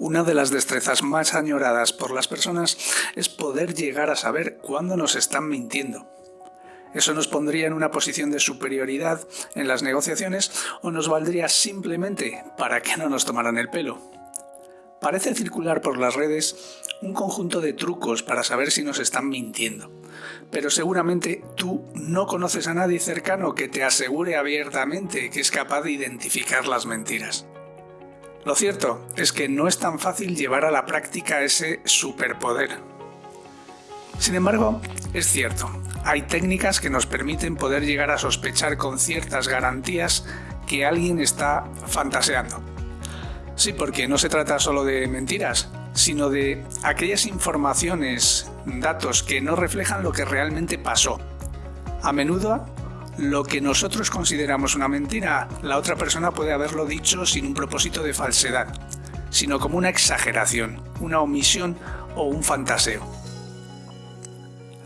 Una de las destrezas más añoradas por las personas es poder llegar a saber cuándo nos están mintiendo. Eso nos pondría en una posición de superioridad en las negociaciones o nos valdría simplemente para que no nos tomaran el pelo. Parece circular por las redes un conjunto de trucos para saber si nos están mintiendo, pero seguramente tú no conoces a nadie cercano que te asegure abiertamente que es capaz de identificar las mentiras. Lo cierto es que no es tan fácil llevar a la práctica ese superpoder. Sin embargo, es cierto, hay técnicas que nos permiten poder llegar a sospechar con ciertas garantías que alguien está fantaseando. Sí, porque no se trata solo de mentiras, sino de aquellas informaciones, datos que no reflejan lo que realmente pasó. A menudo lo que nosotros consideramos una mentira, la otra persona puede haberlo dicho sin un propósito de falsedad, sino como una exageración, una omisión o un fantaseo.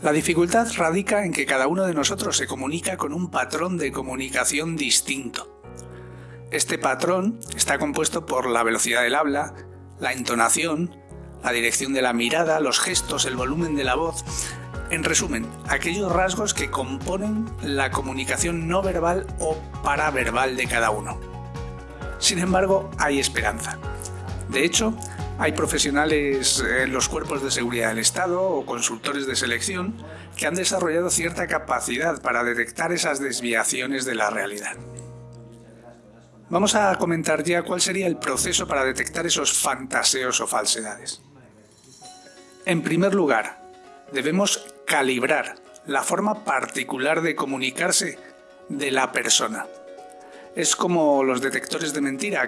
La dificultad radica en que cada uno de nosotros se comunica con un patrón de comunicación distinto. Este patrón está compuesto por la velocidad del habla, la entonación, la dirección de la mirada, los gestos, el volumen de la voz, en resumen, aquellos rasgos que componen la comunicación no verbal o paraverbal de cada uno. Sin embargo, hay esperanza. De hecho, hay profesionales en los cuerpos de seguridad del Estado o consultores de selección que han desarrollado cierta capacidad para detectar esas desviaciones de la realidad. Vamos a comentar ya cuál sería el proceso para detectar esos fantaseos o falsedades. En primer lugar, debemos calibrar la forma particular de comunicarse de la persona. Es como los detectores de mentira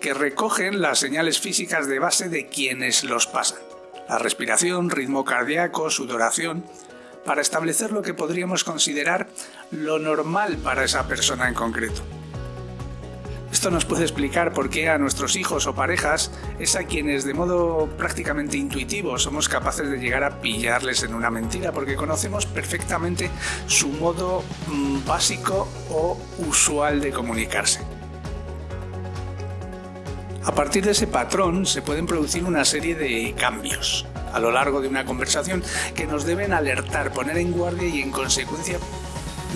que recogen las señales físicas de base de quienes los pasan. La respiración, ritmo cardíaco, sudoración, para establecer lo que podríamos considerar lo normal para esa persona en concreto. Esto nos puede explicar por qué a nuestros hijos o parejas es a quienes de modo prácticamente intuitivo somos capaces de llegar a pillarles en una mentira, porque conocemos perfectamente su modo mm, básico o usual de comunicarse. A partir de ese patrón se pueden producir una serie de cambios a lo largo de una conversación que nos deben alertar, poner en guardia y en consecuencia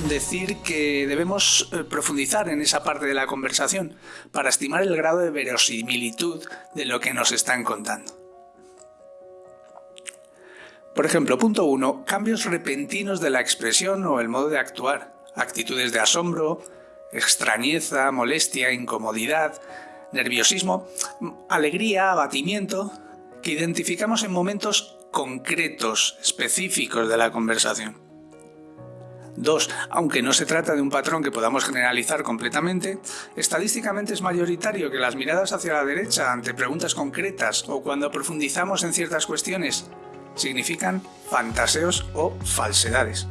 decir que debemos eh, profundizar en esa parte de la conversación para estimar el grado de verosimilitud de lo que nos están contando. Por ejemplo, punto 1. Cambios repentinos de la expresión o el modo de actuar. Actitudes de asombro, extrañeza, molestia, incomodidad, nerviosismo, alegría, abatimiento, que identificamos en momentos concretos, específicos de la conversación. 2. Aunque no se trata de un patrón que podamos generalizar completamente, estadísticamente es mayoritario que las miradas hacia la derecha ante preguntas concretas o cuando profundizamos en ciertas cuestiones significan fantaseos o falsedades.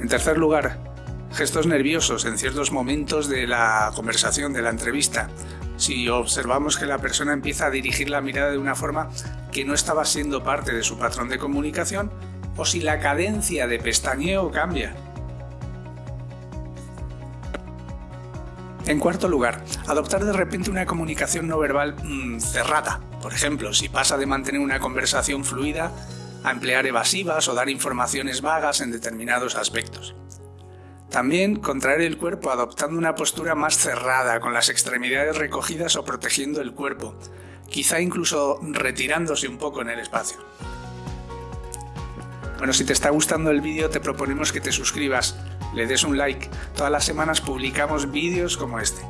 En tercer lugar, gestos nerviosos en ciertos momentos de la conversación, de la entrevista. Si observamos que la persona empieza a dirigir la mirada de una forma que no estaba siendo parte de su patrón de comunicación, o si la cadencia de pestañeo cambia. En cuarto lugar, adoptar de repente una comunicación no verbal mm, cerrada. Por ejemplo, si pasa de mantener una conversación fluida a emplear evasivas o dar informaciones vagas en determinados aspectos. También contraer el cuerpo adoptando una postura más cerrada, con las extremidades recogidas o protegiendo el cuerpo, quizá incluso retirándose un poco en el espacio. Bueno, si te está gustando el vídeo te proponemos que te suscribas, le des un like. Todas las semanas publicamos vídeos como este.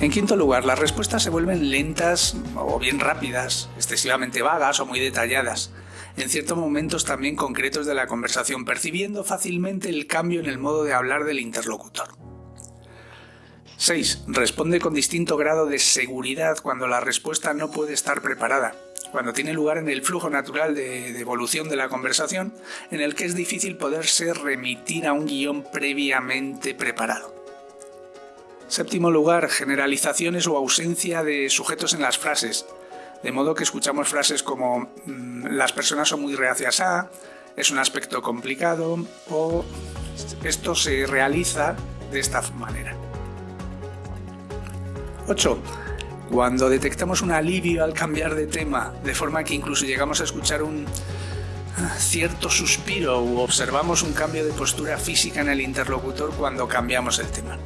En quinto lugar, las respuestas se vuelven lentas o bien rápidas, excesivamente vagas o muy detalladas, en ciertos momentos también concretos de la conversación, percibiendo fácilmente el cambio en el modo de hablar del interlocutor. 6. Responde con distinto grado de seguridad cuando la respuesta no puede estar preparada cuando tiene lugar en el flujo natural de, evolución de la conversación, en el que es difícil poderse remitir a un guion previamente preparado. Séptimo lugar, generalizaciones o ausencia de sujetos en las frases, de modo que escuchamos frases como mm, las personas son muy reacias a, es un aspecto complicado o esto se realiza de esta manera. 8. Cuando detectamos un alivio al cambiar de tema, de forma que incluso llegamos a escuchar un ah, cierto suspiro u observamos un cambio de postura física en el interlocutor cuando cambiamos el tema.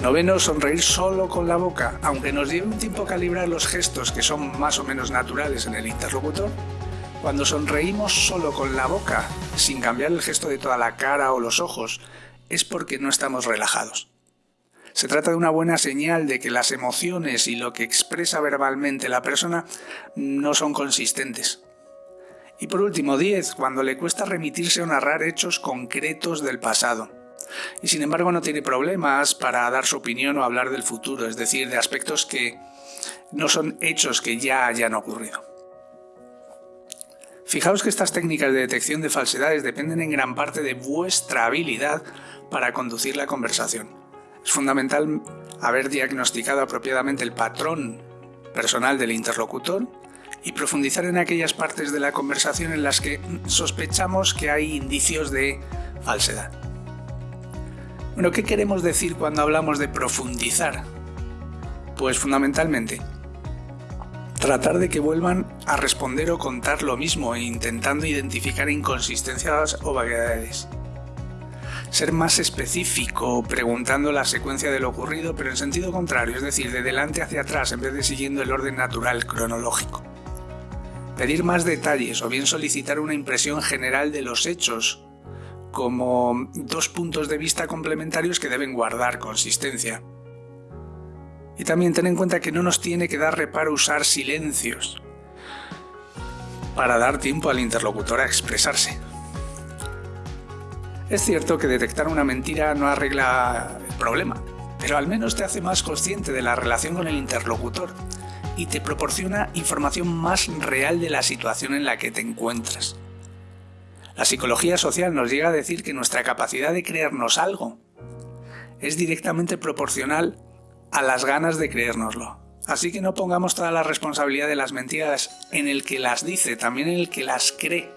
Noveno, sonreír solo con la boca, aunque nos lleve un tiempo calibrar los gestos que son más o menos naturales en el interlocutor. Cuando sonreímos solo con la boca, sin cambiar el gesto de toda la cara o los ojos, es porque no estamos relajados. Se trata de una buena señal de que las emociones y lo que expresa verbalmente la persona no son consistentes. Y por último, 10. Cuando le cuesta remitirse o narrar hechos concretos del pasado y sin embargo no tiene problemas para dar su opinión o hablar del futuro, es decir, de aspectos que no son hechos que ya hayan ocurrido. Fijaos que estas técnicas de detección de falsedades dependen en gran parte de vuestra habilidad para conducir la conversación. Es fundamental haber diagnosticado apropiadamente el patrón personal del interlocutor y profundizar en aquellas partes de la conversación en las que sospechamos que hay indicios de falsedad. Bueno, ¿qué queremos decir cuando hablamos de profundizar? Pues fundamentalmente, tratar de que vuelvan a responder o contar lo mismo, intentando identificar inconsistencias o vaguedades. Ser más específico, preguntando la secuencia de lo ocurrido, pero en sentido contrario, es decir, de delante hacia atrás en vez de siguiendo el orden natural cronológico. Pedir más detalles o bien solicitar una impresión general de los hechos como dos puntos de vista complementarios que deben guardar consistencia. Y también ten en cuenta que no nos tiene que dar reparo usar silencios para dar tiempo al interlocutor a expresarse. Es cierto que detectar una mentira no arregla el problema, pero al menos te hace más consciente de la relación con el interlocutor y te proporciona información más real de la situación en la que te encuentras. La psicología social nos llega a decir que nuestra capacidad de creernos algo es directamente proporcional a las ganas de creérnoslo. Así que no pongamos toda la responsabilidad de las mentiras en el que las dice, también en el que las cree.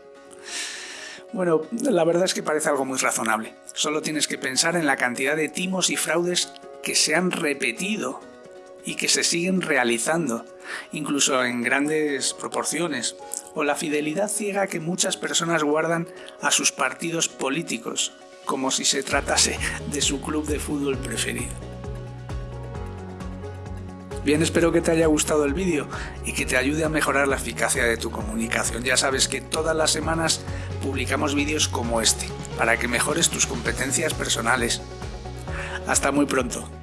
Bueno, la verdad es que parece algo muy razonable. Solo tienes que pensar en la cantidad de timos y fraudes que se han repetido y que se siguen realizando, incluso en grandes proporciones, o la fidelidad ciega que muchas personas guardan a sus partidos políticos, como si se tratase de su club de fútbol preferido. Bien, espero que te haya gustado el vídeo y que te ayude a mejorar la eficacia de tu comunicación. Ya sabes que todas las semanas publicamos vídeos como este, para que mejores tus competencias personales. Hasta muy pronto.